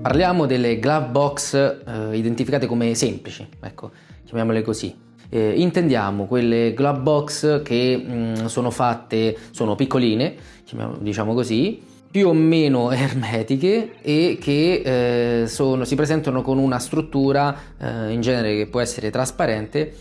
parliamo delle glove box eh, identificate come semplici, ecco, chiamiamole così. Eh, intendiamo quelle glove box che mh, mm, sono fatte, sono piccoline, diciamo così, più o meno ermetiche e che eh, sono, si presentano con una struttura eh, in genere che può essere trasparente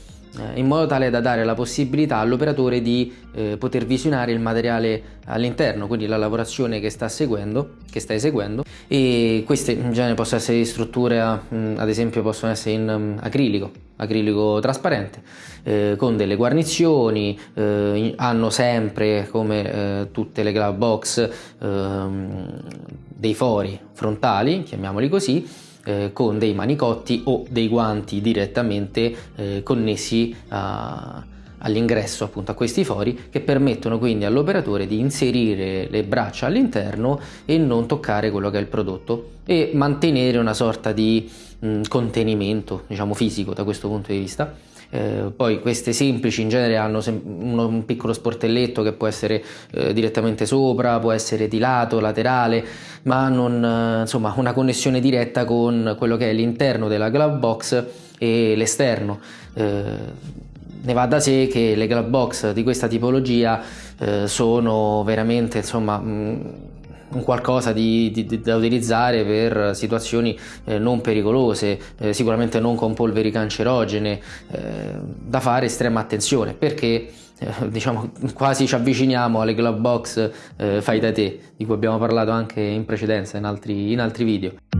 in modo tale da dare la possibilità all'operatore di eh, poter visionare il materiale all'interno, quindi la lavorazione che sta seguendo, che sta eseguendo. E queste in genere possono essere di strutture, mh, ad esempio possono essere in um, acrilico, acrilico trasparente, eh, con delle guarnizioni, eh, hanno sempre come eh, tutte le glove box ehm, dei fori frontali, chiamiamoli così, eh, con dei manicotti o dei guanti direttamente eh, connessi a, all'ingresso appunto a questi fori che permettono quindi all'operatore di inserire le braccia all'interno e non toccare quello che è il prodotto e mantenere una sorta di mh, contenimento diciamo fisico da questo punto di vista eh, poi queste semplici in genere hanno uno, un piccolo sportelletto che può essere eh, direttamente sopra, può essere di lato, laterale, ma non eh, insomma una connessione diretta con quello che è l'interno della glove box e l'esterno. Eh, ne va da sé che le glove box di questa tipologia eh, sono veramente insomma mh, un qualcosa di, di, da utilizzare per situazioni eh, non pericolose, eh, sicuramente non con polveri cancerogene, eh, da fare estrema attenzione perché eh, diciamo quasi ci avviciniamo alle glove box eh, fai da te di cui abbiamo parlato anche in precedenza in altri, in altri video.